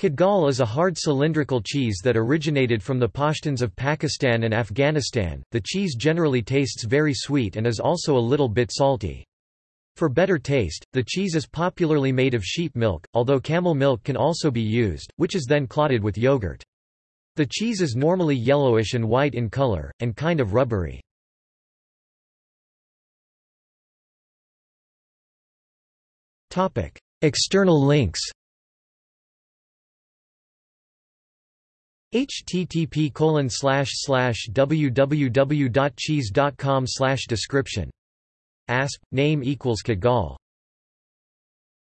Kadchgall is a hard cylindrical cheese that originated from the Pashtuns of Pakistan and Afghanistan. The cheese generally tastes very sweet and is also a little bit salty. For better taste, the cheese is popularly made of sheep milk, although camel milk can also be used, which is then clotted with yogurt. The cheese is normally yellowish and white in color, and kind of rubbery. External links http www.cheese.com description. Asp name equals Kadchgall